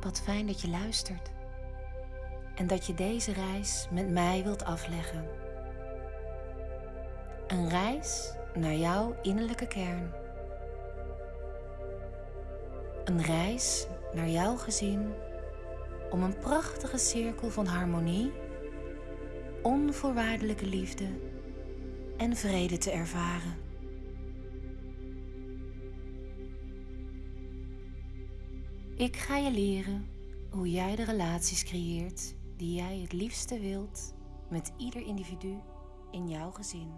Wat fijn dat je luistert en dat je deze reis met mij wilt afleggen. Een reis naar jouw innerlijke kern. Een reis naar jouw gezin om een prachtige cirkel van harmonie, onvoorwaardelijke liefde en vrede te ervaren. Ik ga je leren hoe jij de relaties creëert die jij het liefste wilt met ieder individu in jouw gezin.